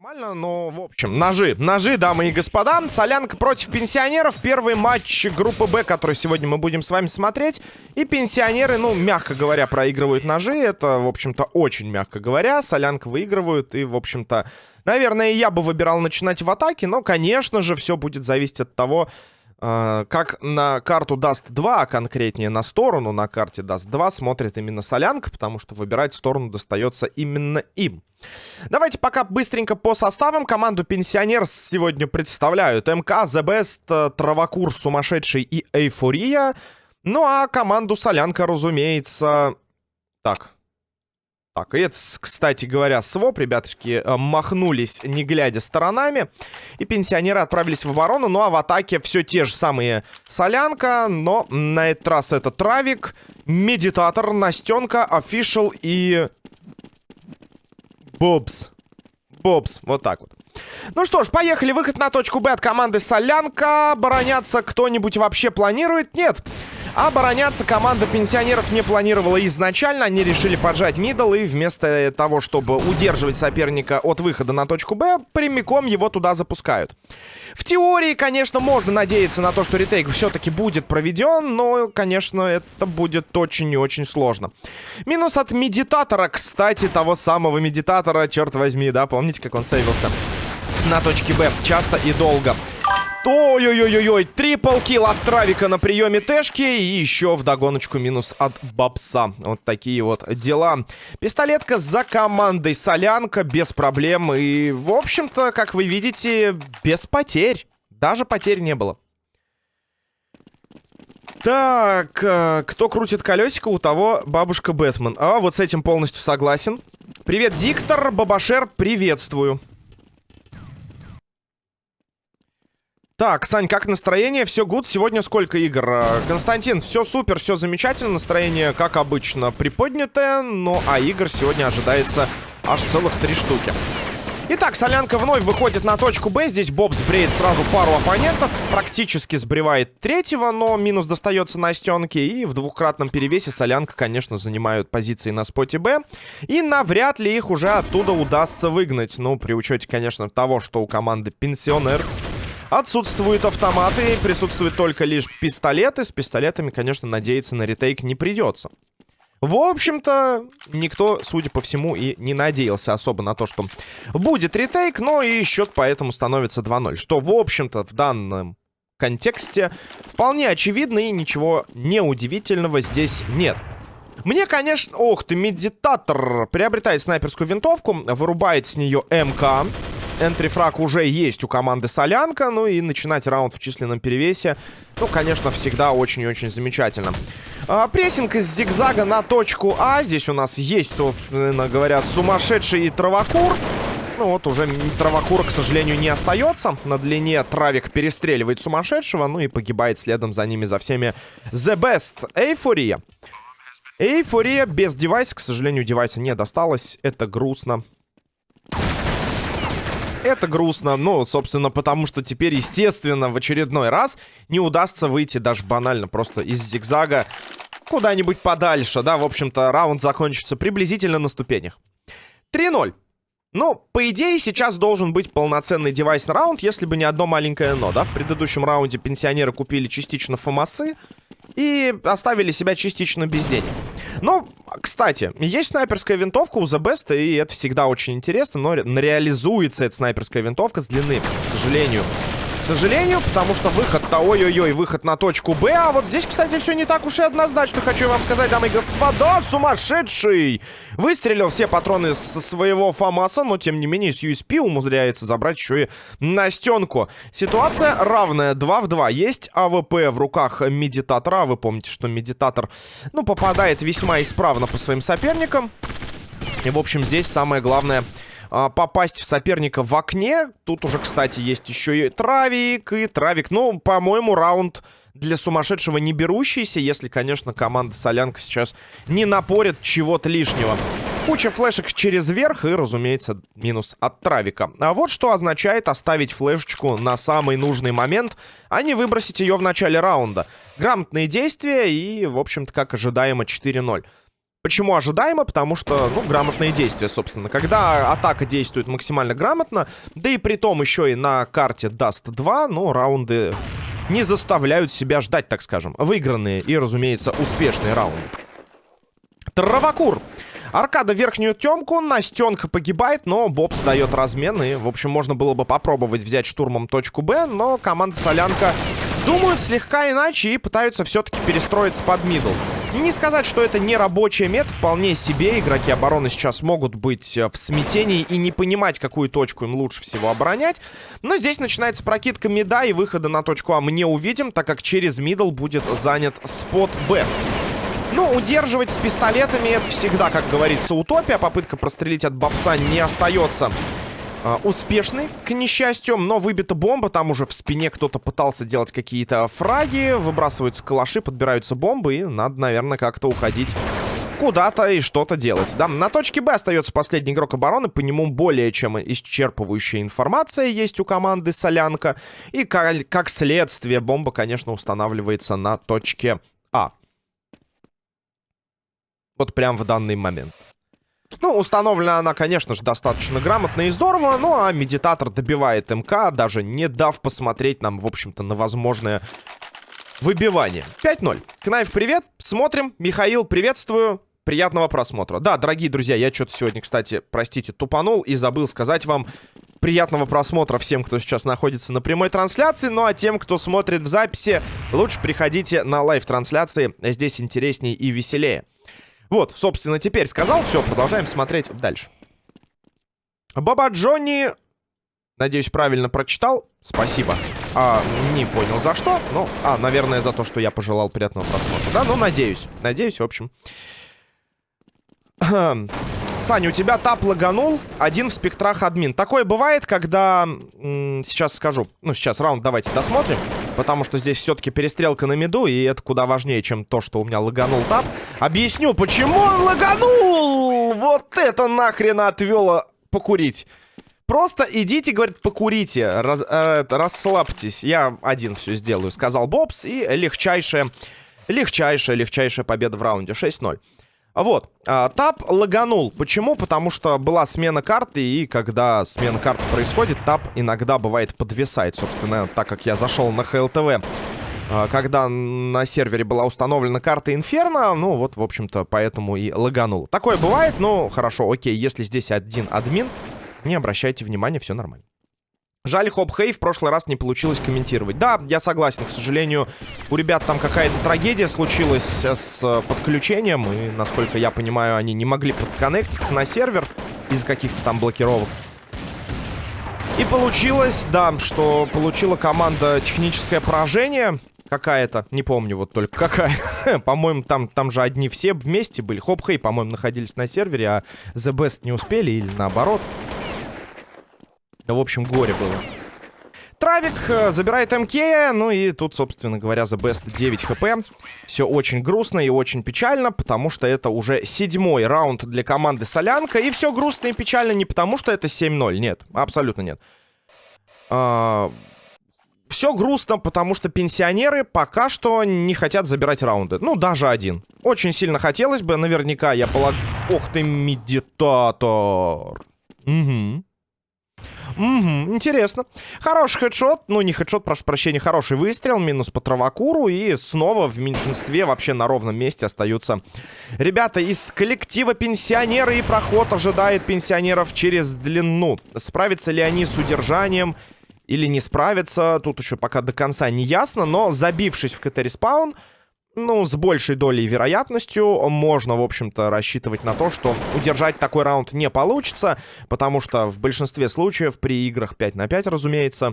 Нормально, но, в общем, ножи. Ножи, дамы и господа. Солянка против пенсионеров. Первый матч группы Б, который сегодня мы будем с вами смотреть. И пенсионеры, ну, мягко говоря, проигрывают ножи. Это, в общем-то, очень мягко говоря. Солянка выигрывают. И, в общем-то, наверное, я бы выбирал начинать в атаке. Но, конечно же, все будет зависеть от того, как на карту даст 2, а конкретнее на сторону на карте даст 2, смотрит именно Солянка, потому что выбирать сторону достается именно им. Давайте пока быстренько по составам. Команду пенсионер сегодня представляют МК, The Best, Травокур, Сумасшедший и Эйфория. Ну а команду Солянка, разумеется... Так. Так, и это, кстати говоря, своп. Ребятушки э, махнулись, не глядя сторонами. И пенсионеры отправились в оборону. Ну а в атаке все те же самые Солянка. Но на этот раз это Травик, Медитатор, Настенка, Офишел и Бобс. Бобс. Вот так вот. Ну что ж, поехали. Выход на точку Б от команды Солянка. Обороняться кто-нибудь вообще планирует? Нет. Обороняться команда пенсионеров не планировала изначально. Они решили поджать мидл и вместо того, чтобы удерживать соперника от выхода на точку Б, прямиком его туда запускают. В теории, конечно, можно надеяться на то, что ретейк все-таки будет проведен, но, конечно, это будет очень и очень сложно. Минус от медитатора, кстати, того самого медитатора, черт возьми, да, помните, как он сейвился? На точке Б, часто и долго. Ой-ой-ой-ой, трипл килл от Травика на приеме Тэшки. И еще в догоночку минус от Бабса. Вот такие вот дела. Пистолетка за командой Солянка без проблем. И, в общем-то, как вы видите, без потерь. Даже потерь не было. Так, э, кто крутит колесико, у того бабушка Бэтмен. А, вот с этим полностью согласен. Привет, Диктор, Бабашер, приветствую. Так, Сань, как настроение? Все гуд. Сегодня сколько игр? Э, Константин, все супер, все замечательно. Настроение, как обычно, приподнятое. Ну, а игр сегодня ожидается аж целых три штуки. Итак, Солянка вновь выходит на точку Б. Здесь Боб сбреет сразу пару оппонентов. Практически сбривает третьего, но минус достается на стенке. И в двухкратном перевесе Солянка, конечно, занимают позиции на споте Б. И навряд ли их уже оттуда удастся выгнать. Ну, при учете, конечно, того, что у команды Пенсионерс Отсутствуют автоматы, присутствуют только лишь пистолеты. С пистолетами, конечно, надеяться на ретейк не придется. В общем-то, никто, судя по всему, и не надеялся особо на то, что будет ретейк, но и счет поэтому становится 2-0. Что, в общем-то, в данном контексте вполне очевидно и ничего неудивительного здесь нет. Мне, конечно... Ох ты, медитатор приобретает снайперскую винтовку, вырубает с нее МК. Энтрифраг уже есть у команды Солянка. Ну и начинать раунд в численном перевесе, ну, конечно, всегда очень и очень замечательно. А, прессинг из зигзага на точку А. Здесь у нас есть, собственно говоря, сумасшедший травокур. Ну вот уже травокура, к сожалению, не остается. На длине травик перестреливает сумасшедшего. Ну и погибает следом за ними, за всеми The Best. Эйфория. Эйфория без девайса. К сожалению, девайса не досталось. Это грустно. Это грустно, ну, собственно, потому что теперь, естественно, в очередной раз не удастся выйти даже банально просто из зигзага куда-нибудь подальше, да, в общем-то, раунд закончится приблизительно на ступенях. 3-0. Ну, по идее, сейчас должен быть полноценный девайс на раунд, если бы не одно маленькое но, да? В предыдущем раунде пенсионеры купили частично фомасы и оставили себя частично без денег. Ну, кстати, есть снайперская винтовка у The Best, и это всегда очень интересно, но реализуется эта снайперская винтовка с длины, к сожалению, сожалению, потому что выход-то, ой-ой-ой, выход на точку Б. А вот здесь, кстати, все не так уж и однозначно, хочу вам сказать, дамы и господа, сумасшедший! Выстрелил все патроны со своего ФАМАСа, но, тем не менее, с USP умудряется забрать еще и на стенку. Ситуация равная, 2 в 2. Есть АВП в руках медитатора, вы помните, что медитатор, ну, попадает весьма исправно по своим соперникам. И, в общем, здесь самое главное а, попасть в соперника в окне. Тут уже, кстати, есть еще и Травик, и Травик. Ну, по-моему, раунд для сумасшедшего не берущийся, если, конечно, команда Солянка сейчас не напорит чего-то лишнего. Куча флешек через верх и, разумеется, минус от Травика. А вот что означает оставить флешечку на самый нужный момент, а не выбросить ее в начале раунда. Грамотные действия и, в общем-то, как ожидаемо, 4-0. Почему ожидаемо? Потому что, ну, грамотные действия, собственно. Когда атака действует максимально грамотно, да и при том еще и на карте Dust 2, ну, раунды не заставляют себя ждать, так скажем. Выигранные и, разумеется, успешные раунды. Травакур. Аркада верхнюю темку, Настенка погибает, но Бобс дает размен. И, в общем, можно было бы попробовать взять штурмом точку Б, но команда Солянка думают слегка иначе и пытаются все-таки перестроиться под middle. Не сказать, что это не рабочий метод, вполне себе. Игроки обороны сейчас могут быть э, в смятении и не понимать, какую точку им лучше всего оборонять. Но здесь начинается прокидка mid а и выхода на точку А мы не увидим, так как через middle будет занят spot Б. Ну, удерживать с пистолетами это всегда, как говорится, утопия. Попытка прострелить от бобса не остается успешный, к несчастью, но выбита бомба, там уже в спине кто-то пытался делать какие-то фраги, выбрасываются калаши, подбираются бомбы, и надо, наверное, как-то уходить куда-то и что-то делать. Да, на точке Б остается последний игрок обороны, по нему более чем исчерпывающая информация есть у команды Солянка, и как, как следствие бомба, конечно, устанавливается на точке А. Вот прям в данный момент. Ну, установлена она, конечно же, достаточно грамотно и здорово, ну а медитатор добивает МК, даже не дав посмотреть нам, в общем-то, на возможное выбивание. 5-0. Knife, привет. Смотрим. Михаил, приветствую. Приятного просмотра. Да, дорогие друзья, я что-то сегодня, кстати, простите, тупанул и забыл сказать вам приятного просмотра всем, кто сейчас находится на прямой трансляции. Ну а тем, кто смотрит в записи, лучше приходите на live -трансляции. Здесь интереснее и веселее. Вот, собственно, теперь сказал. Все, продолжаем смотреть дальше. Баба Джонни... Надеюсь, правильно прочитал. Спасибо. А, не понял за что. Ну, а, наверное, за то, что я пожелал приятного просмотра. Да, ну, надеюсь. Надеюсь, в общем. Саня, у тебя тап лаганул, один в спектрах админ. Такое бывает, когда... Сейчас скажу. Ну, сейчас раунд давайте досмотрим. Потому что здесь все-таки перестрелка на миду, и это куда важнее, чем то, что у меня лаганул тап. Объясню, почему он лаганул! Вот это нахрен отвело покурить. Просто идите, говорит, покурите, раз, э, расслабьтесь. Я один все сделаю, сказал Бобс. И легчайшая, легчайшая, легчайшая победа в раунде. 6-0. Вот, а, тап лаганул. Почему? Потому что была смена карты, и когда смена карты происходит, тап иногда бывает подвисает. Собственно, так как я зашел на ХЛТВ, а, когда на сервере была установлена карта Инферно, ну вот, в общем-то, поэтому и лаганул. Такое бывает, но хорошо, окей, если здесь один админ, не обращайте внимания, все нормально. Жаль, Хоп Хей в прошлый раз не получилось комментировать. Да, я согласен, к сожалению, у ребят там какая-то трагедия случилась с э, подключением. И, насколько я понимаю, они не могли подконнектиться на сервер из-за каких-то там блокировок. И получилось, да, что получила команда техническое поражение какая-то. Не помню вот только какая. по-моему, там, там же одни все вместе были. Хоп Хей, по-моему, находились на сервере, а The Best не успели или наоборот. В общем, горе было. Травик э, забирает МК, ну и тут, собственно говоря, за Best 9 хп. Все очень грустно и очень печально, потому что это уже седьмой раунд для команды Солянка. И все грустно и печально не потому, что это 7-0, нет, абсолютно нет. А... Все грустно, потому что пенсионеры пока что не хотят забирать раунды. Ну, даже один. Очень сильно хотелось бы, наверняка, я полагаю... Ох ты, медитатор. Угу. Угу, интересно. Хороший хедшот. Ну, не хедшот, прошу прощения, хороший выстрел. Минус по травакуру. И снова в меньшинстве вообще на ровном месте остаются ребята из коллектива пенсионеры. И проход ожидает пенсионеров через длину. Справятся ли они с удержанием или не справятся? Тут еще пока до конца не ясно. Но забившись в КТ- respawn ну, с большей долей вероятностью можно, в общем-то, рассчитывать на то, что удержать такой раунд не получится, потому что в большинстве случаев при играх 5 на 5, разумеется,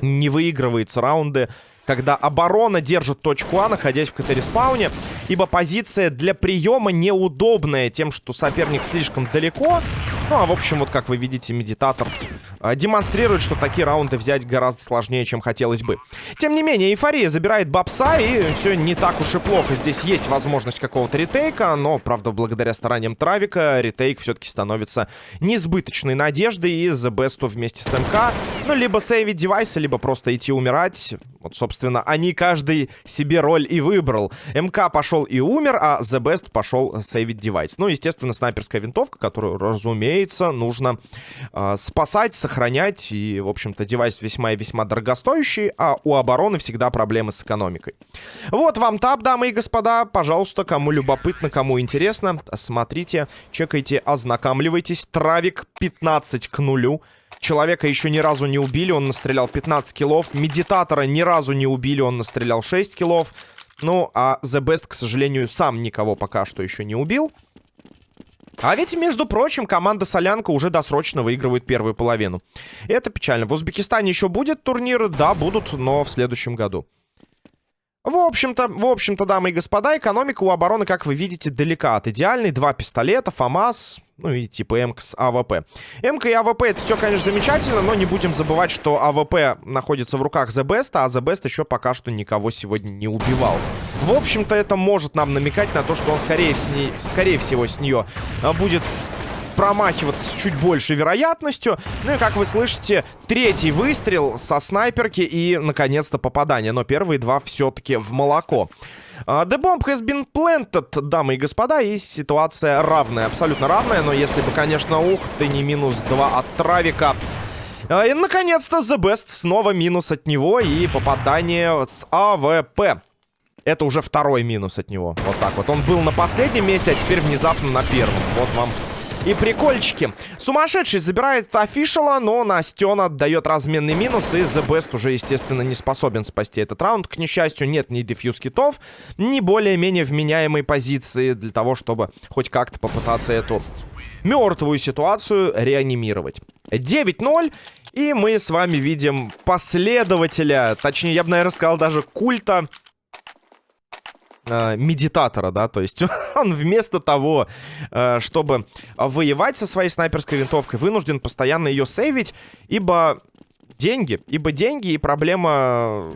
не выигрываются раунды, когда оборона держит точку А, находясь в КТ- respawn е, ибо позиция для приема неудобная тем, что соперник слишком далеко. Ну, а в общем, вот как вы видите, медитатор демонстрирует, что такие раунды взять гораздо сложнее, чем хотелось бы. Тем не менее, эйфория забирает бабса, и все не так уж и плохо. Здесь есть возможность какого-то ретейка, но, правда, благодаря стараниям Травика, ретейк все-таки становится несбыточной надеждой, и The Best вместе с МК, ну, либо сейвить девайсы, либо просто идти умирать. Вот, собственно, они каждый себе роль и выбрал. МК пошел и умер, а The Best пошел сейвить девайс. Ну, естественно, снайперская винтовка, которую, разумеется, нужно э, спасать, сохранять. И, в общем-то, девайс весьма и весьма дорогостоящий, а у обороны всегда проблемы с экономикой. Вот вам тап, дамы и господа. Пожалуйста, кому любопытно, кому интересно, смотрите, чекайте, ознакомливайтесь. Травик 15 к нулю. Человека еще ни разу не убили, он настрелял 15 киллов. Медитатора ни разу не убили, он настрелял 6 киллов. Ну, а The Best, к сожалению, сам никого пока что еще не убил. А ведь, между прочим, команда Солянка уже досрочно выигрывает первую половину. Это печально. В Узбекистане еще будет турнир? Да, будут, но в следующем году. В общем-то, в общем-то, дамы и господа, экономика у обороны, как вы видите, далека от идеальной. Два пистолета, ФАМАС, ну и типа МК с АВП. МК и АВП это все, конечно, замечательно, но не будем забывать, что АВП находится в руках The Best, а The Best еще пока что никого сегодня не убивал. В общем-то, это может нам намекать на то, что он скорее, с ней, скорее всего с нее а, будет промахиваться с чуть большей вероятностью. Ну и, как вы слышите, третий выстрел со снайперки и, наконец-то, попадание. Но первые два все-таки в молоко. Uh, the bomb has been planted, дамы и господа, и ситуация равная, абсолютно равная, но если бы, конечно, ух ты, не минус 2 от Травика. Uh, и, наконец-то, The Best снова минус от него и попадание с АВП. Это уже второй минус от него, вот так вот. Он был на последнем месте, а теперь внезапно на первом. Вот вам и прикольчики. Сумасшедший забирает офишала, но Настен отдает разменный минус. И The Best уже, естественно, не способен спасти этот раунд. К несчастью, нет ни дефьюз китов, ни более-менее вменяемой позиции для того, чтобы хоть как-то попытаться эту мертвую ситуацию реанимировать. 9-0. И мы с вами видим последователя, точнее, я бы, наверное, сказал даже культа медитатора, да, то есть он вместо того, э, чтобы воевать со своей снайперской винтовкой, вынужден постоянно ее сейвить, ибо деньги, ибо деньги и проблема,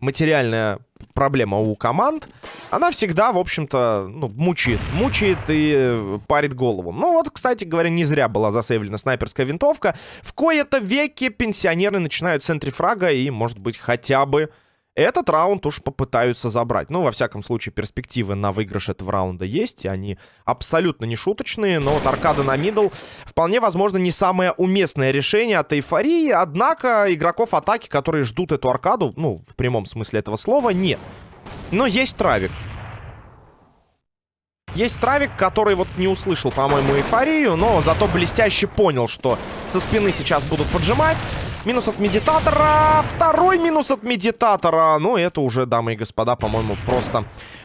материальная проблема у команд, она всегда, в общем-то, ну, мучает. Мучает и парит голову. Ну вот, кстати говоря, не зря была засейвлена снайперская винтовка. В кои-то веке пенсионеры начинают в центре фрага и, может быть, хотя бы этот раунд уж попытаются забрать. Ну, во всяком случае, перспективы на выигрыш этого раунда есть. И они абсолютно не шуточные. Но вот аркада на мидл вполне возможно не самое уместное решение от эйфории. Однако игроков атаки, которые ждут эту аркаду, ну, в прямом смысле этого слова, нет. Но есть травик. Есть травик, который вот не услышал, по-моему, эйфорию, но зато блестяще понял, что со спины сейчас будут поджимать. Минус от медитатора. Второй минус от медитатора. Ну, это уже, дамы и господа, по-моему, просто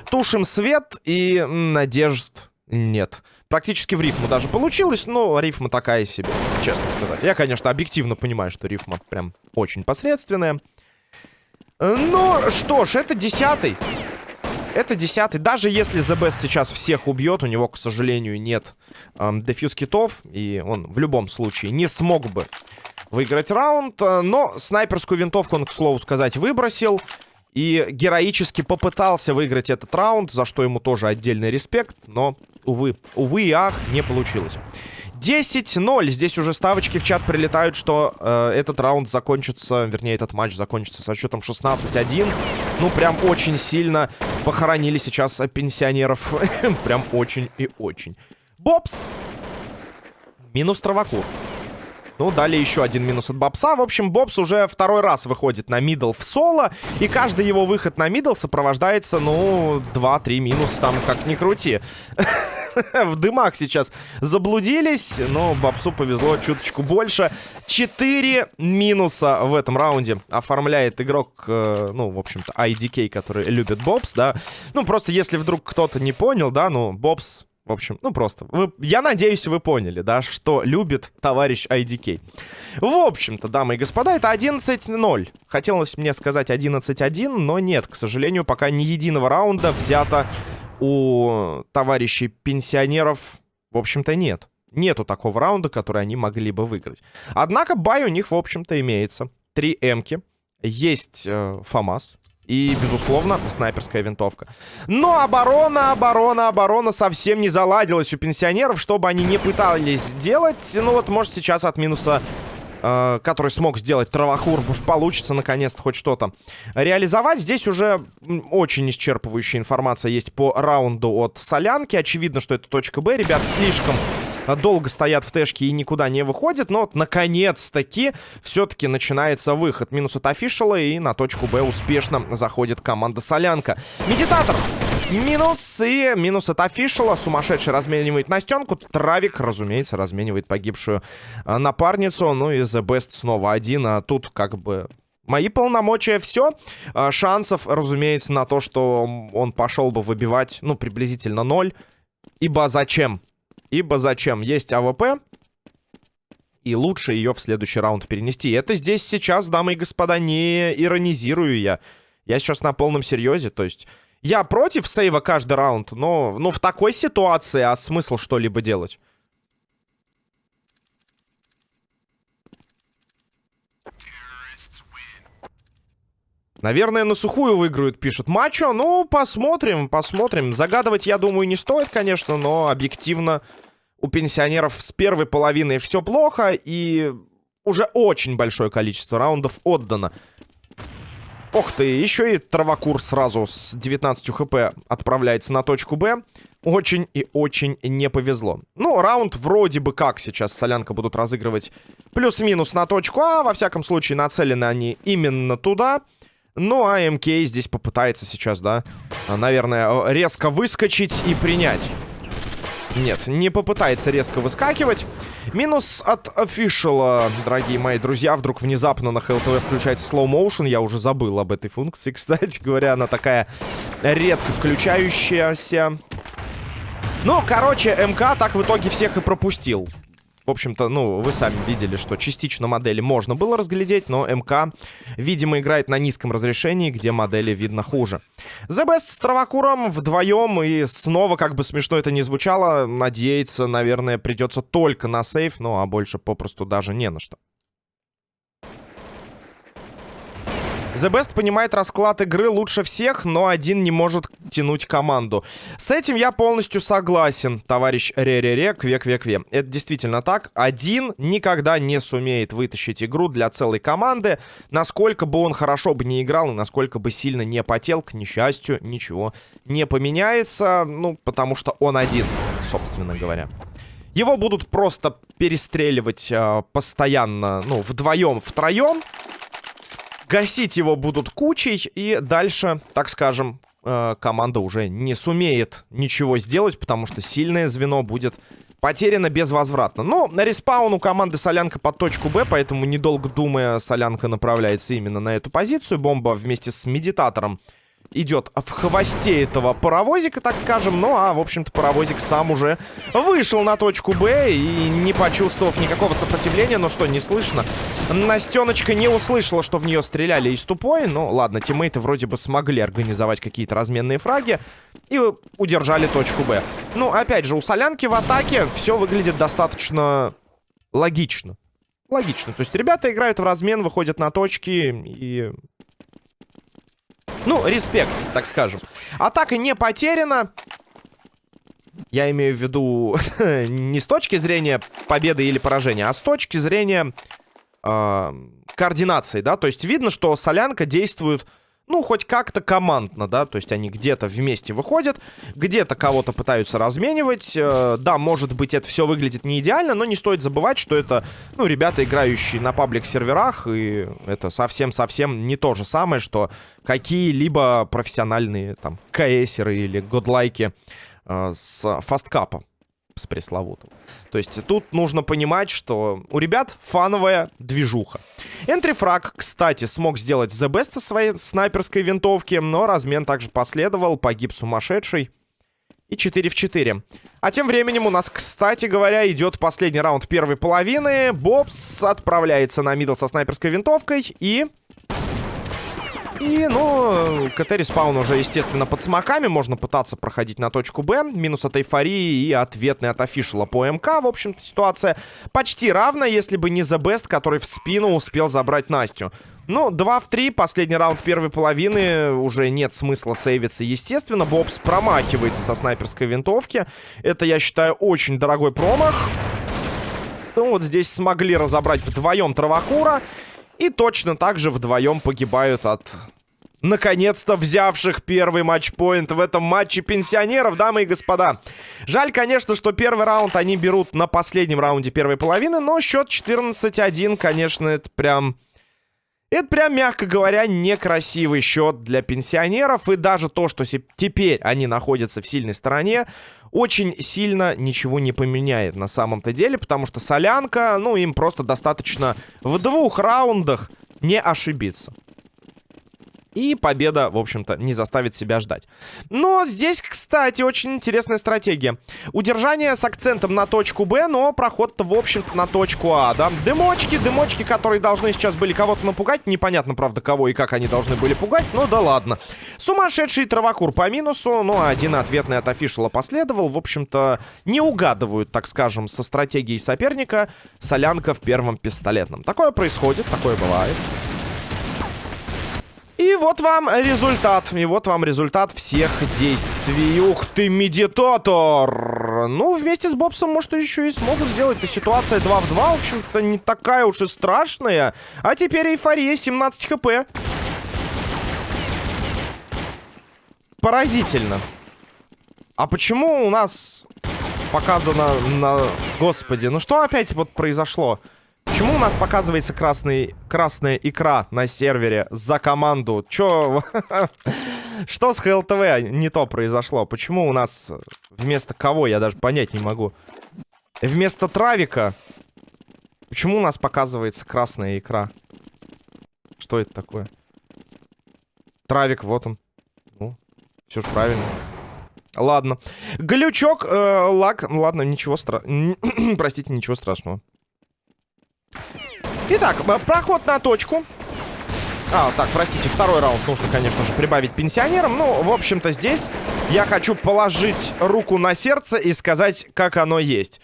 тушим свет и надежд нет. Практически в рифму даже получилось, но рифма такая себе, честно сказать. Я, конечно, объективно понимаю, что рифма прям очень посредственная. Ну, что ж, это десятый. Это десятый. Даже если Best сейчас всех убьет, у него, к сожалению, нет эм, дефьюз китов. И он в любом случае не смог бы выиграть раунд. Э, но снайперскую винтовку он, к слову сказать, выбросил. И героически попытался выиграть этот раунд, за что ему тоже отдельный респект. Но, увы, увы и ах, не получилось. 10-0. Здесь уже ставочки в чат прилетают, что э, этот раунд закончится, вернее, этот матч закончится со счетом 16-1. Ну, прям очень сильно похоронили сейчас пенсионеров. прям очень и очень. Бобс. Минус Травакур. Ну, далее еще один минус от Бобса. В общем, Бобс уже второй раз выходит на middle в соло. И каждый его выход на middle сопровождается, ну, 2-3 минус там, как ни крути. в дымах сейчас заблудились, но Бобсу повезло чуточку больше. 4 минуса в этом раунде оформляет игрок, э, ну, в общем-то, IDK, который любит Бобс, да. Ну, просто если вдруг кто-то не понял, да, ну, Бобс в общем, ну просто. Вы, я надеюсь, вы поняли, да, что любит товарищ IDK. В общем-то, дамы и господа, это 11-0. Хотелось мне сказать 11-1, но нет, к сожалению, пока ни единого раунда взято у товарищей пенсионеров, в общем-то, нет. нету такого раунда, который они могли бы выиграть. Однако бай у них, в общем-то, имеется. Три эмки. Есть э, ФАМАС. И, безусловно, снайперская винтовка. Но оборона, оборона, оборона совсем не заладилась у пенсионеров, что бы они не пытались сделать. Ну вот, может, сейчас от минуса э, который смог сделать Травахур, уж получится наконец-то хоть что-то реализовать. Здесь уже очень исчерпывающая информация есть по раунду от Солянки. Очевидно, что это точка Б. Ребят слишком долго стоят в тэшке и никуда не выходят. Но вот, наконец-таки, все-таки начинается выход. Минус от офишала и на точку Б успешно заходит команда Солянка. Медитатор! Минус и минус от офишала. Сумасшедший разменивает Настенку. Травик, разумеется, разменивает погибшую а, напарницу. Ну и The Best снова один. А тут как бы Мои полномочия все. А, шансов, разумеется, на то, что он пошел бы выбивать, ну, приблизительно ноль. Ибо зачем? Ибо зачем? Есть АВП. И лучше ее в следующий раунд перенести. Это здесь сейчас, дамы и господа, не иронизирую я. Я сейчас на полном серьезе. То есть я против save а каждый раунд, но, но в такой ситуации, а смысл что-либо делать? Наверное, на сухую выиграют, пишет Мачо. Ну, посмотрим, посмотрим. Загадывать, я думаю, не стоит, конечно, но объективно у пенсионеров с первой половины все плохо, и уже очень большое количество раундов отдано. Ох ты, еще и Травокур сразу с 19 хп отправляется на точку Б. Очень и очень не повезло. Ну, раунд вроде бы как сейчас Солянка будут разыгрывать плюс-минус на точку А. Во всяком случае, нацелены они именно туда. Ну, а МК здесь попытается сейчас, да, наверное, резко выскочить и принять. Нет, не попытается резко выскакивать. Минус от офишала, дорогие мои друзья. Вдруг внезапно на ХЛТВ включается slow motion. Я уже забыл об этой функции, кстати говоря. Она такая редко включающаяся. Ну, короче, МК так в итоге всех и пропустил. В общем-то, ну, вы сами видели, что частично модели можно было разглядеть, но МК, видимо, играет на низком разрешении, где модели видно хуже. The Best с Травакуром вдвоем, и снова, как бы смешно это не звучало, надеяться, наверное, придется только на сейф, ну, а больше попросту даже не на что. The Best понимает расклад игры лучше всех, но один не может тянуть команду. С этим я полностью согласен, товарищ Ре-Ре-Ре, Кве-Кве-Кве. Это действительно так. Один никогда не сумеет вытащить игру для целой команды, насколько бы он хорошо бы не играл и насколько бы сильно не потел, к несчастью, ничего не поменяется, ну, потому что он один, собственно говоря. Его будут просто перестреливать э, постоянно, ну, вдвоем, втроем. Гасить его будут кучей, и дальше, так скажем, э, команда уже не сумеет ничего сделать, потому что сильное звено будет потеряно безвозвратно. Но на респаун у команды Солянка под точку Б, поэтому, недолго думая, Солянка направляется именно на эту позицию. Бомба вместе с Медитатором идет в хвосте этого паровозика, так скажем. Ну, а, в общем-то, паровозик сам уже вышел на точку Б и не почувствовав никакого сопротивления. Ну что, не слышно? Настеночка не услышала, что в нее стреляли из тупой. Ну, ладно, тиммейты вроде бы смогли организовать какие-то разменные фраги и удержали точку Б. Ну, опять же, у Солянки в атаке все выглядит достаточно логично. Логично. То есть ребята играют в размен, выходят на точки и ну, респект, так скажем. Атака не потеряна. Я имею в виду не с точки зрения победы или поражения, а с точки зрения э, координации, да. То есть видно, что Солянка действует ну, хоть как-то командно, да, то есть они где-то вместе выходят, где-то кого-то пытаются разменивать. Э, да, может быть, это все выглядит не идеально, но не стоит забывать, что это, ну, ребята, играющие на паблик-серверах, и это совсем-совсем не то же самое, что какие-либо профессиональные, там, КСеры или годлайки э, с фасткапа с пресловутым. То есть тут нужно понимать, что у ребят фановая движуха. Энтрифраг, кстати, смог сделать The Best со своей снайперской винтовки, но размен также последовал, погиб сумасшедший. И 4 в 4. А тем временем у нас, кстати говоря, идет последний раунд первой половины. Бобс отправляется на мидл со снайперской винтовкой и... И, ну, КТ респаун уже, естественно, под смоками. Можно пытаться проходить на точку Б. Минус от эйфории и ответный от офишала по МК. В общем-то, ситуация почти равна, если бы не The Best, который в спину успел забрать Настю. Ну, 2 в 3, последний раунд первой половины, уже нет смысла сейвиться, естественно. Бобс промахивается со снайперской винтовки. Это, я считаю, очень дорогой промах. Ну, вот здесь смогли разобрать вдвоем Травакура. И точно так же вдвоем погибают от наконец-то взявших первый матчпоинт в этом матче пенсионеров, дамы и господа. Жаль, конечно, что первый раунд они берут на последнем раунде первой половины, но счет 14-1, конечно, это прям... Это прям, мягко говоря, некрасивый счет для пенсионеров. И даже то, что теперь они находятся в сильной стороне, очень сильно ничего не поменяет на самом-то деле, потому что солянка, ну, им просто достаточно в двух раундах не ошибиться. И победа, в общем-то, не заставит себя ждать. Но здесь, кстати, очень интересная стратегия. Удержание с акцентом на точку Б, но проход-то, в общем-то, на точку А, да? Дымочки, дымочки, которые должны сейчас были кого-то напугать. Непонятно, правда, кого и как они должны были пугать, но да ладно. Сумасшедший травокур по минусу, ну, а один ответный от офишала последовал. В общем-то, не угадывают, так скажем, со стратегией соперника солянка в первом пистолетном. Такое происходит, такое бывает. И вот вам результат. И вот вам результат всех действий. Ух ты, медитатор! Ну, вместе с Бобсом, может, еще и смогут сделать. Это ситуация 2 в 2, в общем-то, не такая уж и страшная. А теперь эйфория, 17 хп. Поразительно. А почему у нас показано на... Господи, ну что опять вот произошло? Почему у нас показывается красный, красная икра на сервере за команду? Чё? Что с ХЛТВ не то произошло? Почему у нас вместо кого? Я даже понять не могу. Вместо Травика? Почему у нас показывается красная икра? Что это такое? Травик, вот он. Ну, все же правильно. Ладно. Глючок, э, лаг. Ладно, ничего страшного. Простите, ничего страшного. Итак, проход на точку. А, так, простите, второй раунд нужно, конечно же, прибавить пенсионерам. Ну, в общем-то, здесь я хочу положить руку на сердце и сказать, как оно есть.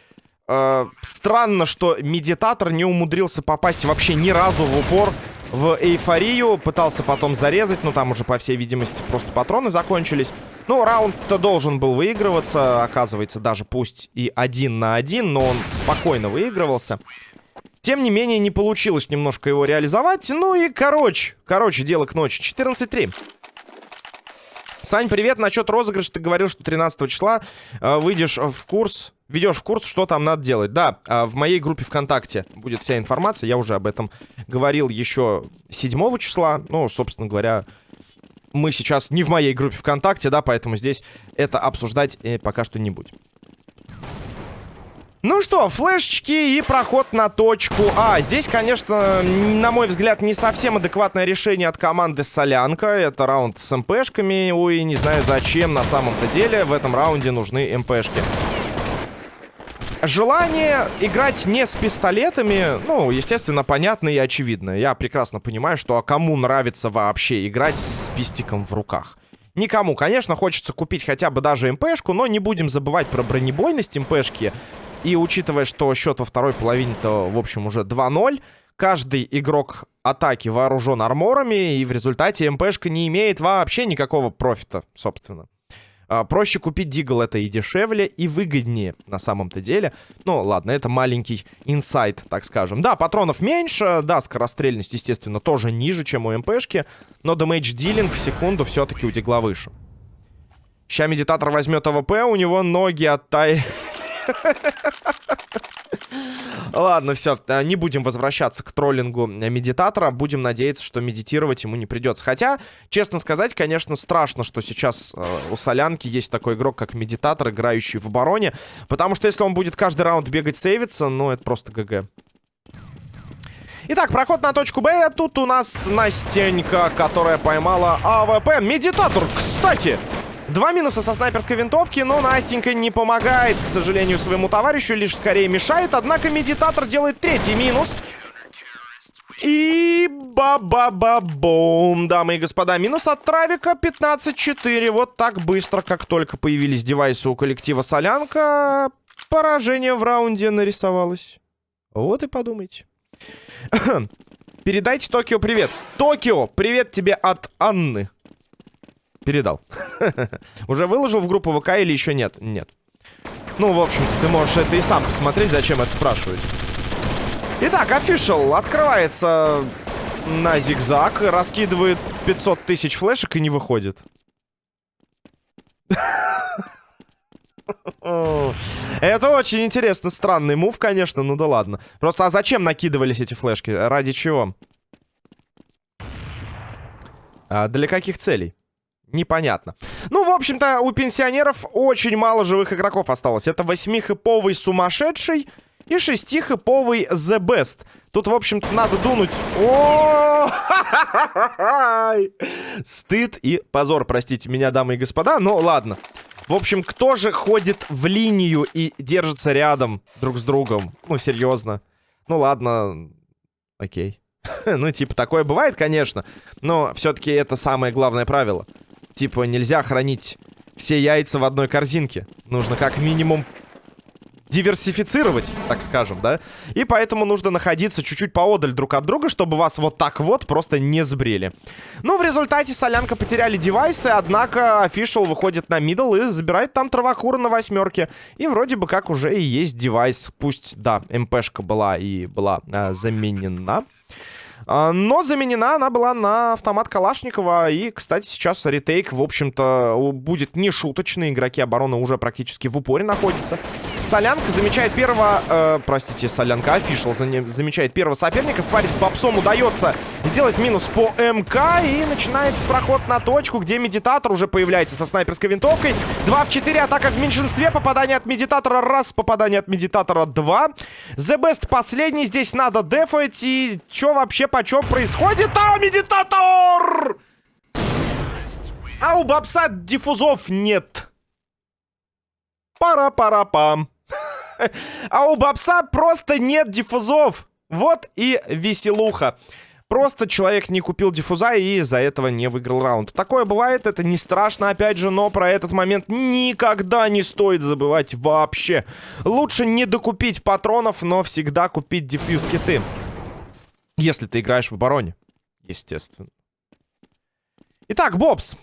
Э, странно, что медитатор не умудрился попасть вообще ни разу в упор в эйфорию. Пытался потом зарезать, но там уже, по всей видимости, просто патроны закончились. Ну, раунд-то должен был выигрываться, оказывается, даже пусть и один на один, но он спокойно выигрывался. Тем не менее, не получилось немножко его реализовать. Ну и, короче, короче, дело к ночи. 14-3. Сань, привет. Насчет розыгрыша ты говорил, что 13 числа э, выйдешь в курс, ведешь в курс, что там надо делать. Да, э, в моей группе ВКонтакте будет вся информация. Я уже об этом говорил еще 7 числа. Ну, собственно говоря, мы сейчас не в моей группе ВКонтакте, да, поэтому здесь это обсуждать э, пока что не будем. Ну что, флешечки и проход на точку А. Здесь, конечно, на мой взгляд, не совсем адекватное решение от команды Солянка. Это раунд с МПшками. Ой, не знаю зачем на самом-то деле в этом раунде нужны МПшки. Желание играть не с пистолетами, ну, естественно, понятно и очевидно. Я прекрасно понимаю, что а кому нравится вообще играть с пистиком в руках. Никому, конечно, хочется купить хотя бы даже МПшку, но не будем забывать про бронебойность МПшки. И учитывая, что счет во второй половине-то, в общем, уже 2-0, каждый игрок атаки вооружен арморами, и в результате МПшка не имеет вообще никакого профита, собственно. А, проще купить Deagle, это и дешевле, и выгоднее на самом-то деле. Ну, ладно, это маленький insight, так скажем. Да, патронов меньше, да, скорострельность, естественно, тоже ниже, чем у МПшки, но damage dealing в секунду все-таки у Deagle а выше. Ща медитатор возьмет АВП, у него ноги оттай... Ладно, все, э, не будем возвращаться к троллингу медитатора. Будем надеяться, что медитировать ему не придется. Хотя, честно сказать, конечно, страшно, что сейчас э, у Солянки есть такой игрок, как медитатор, играющий в обороне. Потому что если он будет каждый раунд бегать save иться, ну, это просто GG. Итак, проход на точку Б. Тут у нас Настенька, которая поймала АВП. Медитатор, кстати! Два минуса со снайперской винтовки, но Настенька не помогает, к сожалению, своему товарищу, лишь скорее мешает. Однако медитатор делает третий минус. И ба-ба-ба-бум, дамы и господа. Минус от Травика 15-4. Вот так быстро, как только появились девайсы у коллектива Солянка, поражение в раунде нарисовалось. Вот и подумайте. Передайте Токио привет. Токио, привет тебе от Анны. Передал. Уже выложил в группу ВК или еще нет? Нет. Ну, в общем-то, ты можешь это и сам посмотреть, зачем это спрашивать. Итак, офишал открывается на зигзаг, раскидывает 500 тысяч флешек и не выходит. Это очень интересно, странный мув, конечно, ну да ладно. Просто, а зачем накидывались эти флешки? Ради чего? А для каких целей? Непонятно. Ну, в общем-то, у пенсионеров очень мало живых игроков осталось. Это восьмихэповый сумасшедший и шестихэповый The Best. Тут, в общем-то, надо дунуть. О! Стыд и позор, простите меня, дамы и господа. Но ладно. В общем, кто же ходит в линию и держится рядом друг с другом? Ну, серьезно. Ну, ладно. Окей. ну, типа, такое бывает, конечно. Но все-таки это самое главное правило. Типа, нельзя хранить все яйца в одной корзинке. Нужно как минимум диверсифицировать, так скажем, да? И поэтому нужно находиться чуть-чуть поодаль друг от друга, чтобы вас вот так вот просто не сбрили. Ну, в результате Солянка потеряли девайсы, однако офишал выходит на мидл и забирает там травокура на восьмерке. И вроде бы как уже и есть девайс. Пусть, да, МПшка была и была э, заменена. А, но заменена она была на автомат Калашникова. И, кстати, сейчас ретейк, в общем-то, будет не шуточный. Игроки обороны уже практически в упоре находятся. Солянка замечает первого... Э, простите, Солянка, офишал замечает первого соперника. В паре с Попсом удается сделать минус по МК. И начинается проход на точку, где Медитатор уже появляется со снайперской винтовкой. 2 в 4, атака в меньшинстве. Попадание от Медитатора раз, попадание от Медитатора 2. The Best последний. Здесь надо дефать. И что вообще почем происходит? А, Медитатор! А у Бабса диффузов нет. Пара-пара-пам. А у Бабса просто нет диффузов. Вот и веселуха. Просто человек не купил диффуза и из-за этого не выиграл раунд. Такое бывает, это не страшно, опять же, но про этот момент никогда не стоит забывать вообще. Лучше не докупить патронов, но всегда купить диффьюз киты. Если ты играешь в обороне, естественно. Итак, Бобс.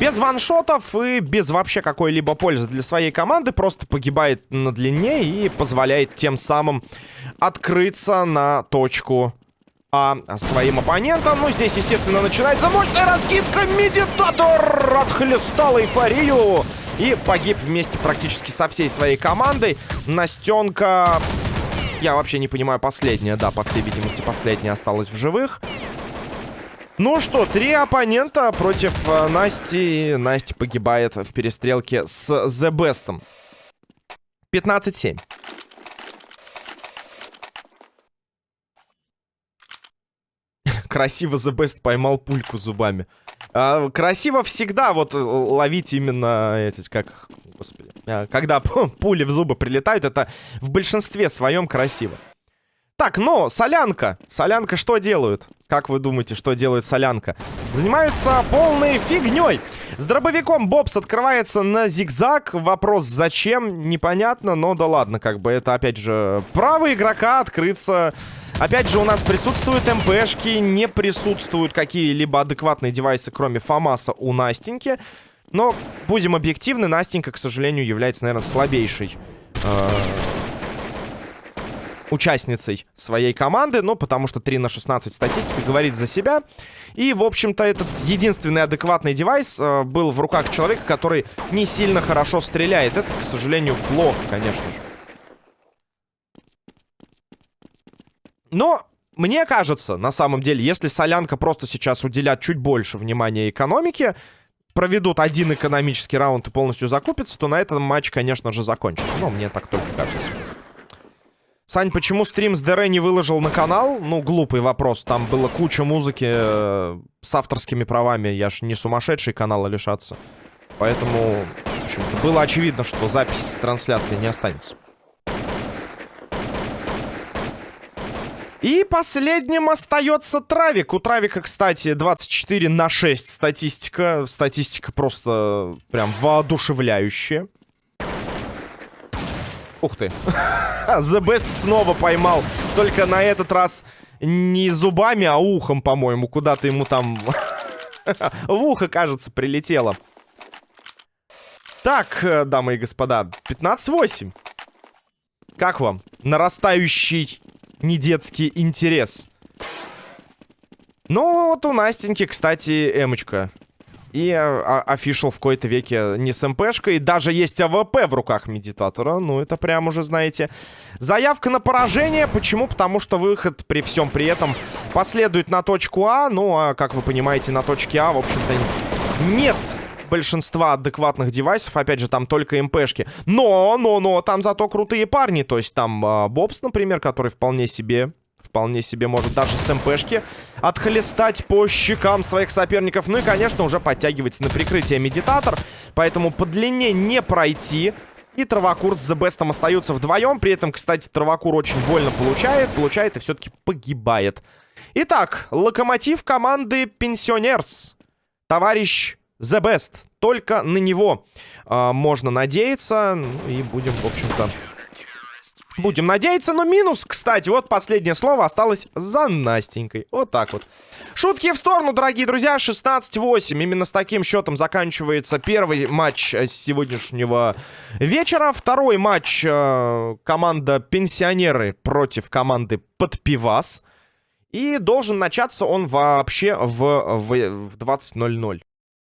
Без ваншотов и без вообще какой-либо пользы для своей команды. Просто погибает на длине и позволяет тем самым открыться на точку а своим оппонентам. Ну, здесь, естественно, начинается мощная раскидка. Медитатор отхлестал эйфорию. И погиб вместе практически со всей своей командой. Настенка... Я вообще не понимаю, последняя, да, по всей видимости, последняя осталась в живых. Ну что, три оппонента против э, Насти. Настя погибает в перестрелке с The Best. 15-7. Красиво The Best поймал пульку зубами. А, красиво всегда вот э, ловить именно эти, как, господи, а, когда пули в зубы прилетают, это в большинстве своем красиво. Так, но солянка. Солянка что делают? Как вы думаете, что делает солянка? Занимаются полной фигней. С дробовиком Бобс открывается на зигзаг. Вопрос зачем, непонятно, но да ладно, как бы это опять же право игрока открыться. Опять же у нас присутствуют МПшки, не присутствуют какие-либо адекватные девайсы, кроме ФАМАСа у Настеньки. Но, будем объективны, Настенька, к сожалению, является, наверное, слабейшей э участницей своей команды, ну, потому что 3 на 16 статистика говорит за себя. И, в общем-то, этот единственный адекватный девайс э, был в руках человека, который не сильно хорошо стреляет. Это, к сожалению, плохо, конечно же. Но мне кажется, на самом деле, если Солянка просто сейчас уделят чуть больше внимания экономике, проведут один экономический раунд и полностью закупятся, то на этом матч, конечно же, закончится. Но мне так только кажется. Сань, почему стрим с ДР не выложил на канал? Ну, глупый вопрос. Там было куча музыки э, с авторскими правами. Я ж не сумасшедший канала лишаться. Поэтому, в общем было очевидно, что запись с трансляции не останется. И последним остается Травик. У Травика, кстати, 24 на 6 статистика. Статистика просто прям воодушевляющая. Ух ты. The Best снова поймал. Только на этот раз не зубами, а ухом, по-моему. Куда-то ему там в ухо, кажется, прилетело. Так, э, дамы и господа, 15-8. Как вам? Нарастающий недетский интерес. Ну, вот у Настеньки, кстати, эмочка. И official в кои-то веке не с MP шкой. Даже есть AWP в руках медитатора. Ну, это прям уже, знаете... Заявка на поражение. Почему? Потому что выход при всем при этом последует на точку А. Ну, а, как вы понимаете, на точке А, в общем-то, нет большинства адекватных девайсов. Опять же, там только МПшки. Но, но, но, там зато крутые парни. То есть там э, Бобс, например, который вполне себе... Вполне себе может даже с МПшки отхлестать по щекам своих соперников. Ну и, конечно, уже подтягивается на прикрытие медитатор. Поэтому по длине не пройти. И Травокур с Best остаются вдвоем. При этом, кстати, Травокур очень больно получает. Получает и все-таки погибает. Итак, локомотив команды Пенсионерс. Товарищ The Best. Только на него э, можно надеяться. Ну, и будем, в общем-то... Будем надеяться, но минус, кстати, вот последнее слово осталось за Настенькой. Вот так вот. Шутки в сторону, дорогие друзья, 16-8. Именно с таким счетом заканчивается первый матч сегодняшнего вечера. Второй матч э, команда Пенсионеры против команды Подпивас. И должен начаться он вообще в, в, в 20.00.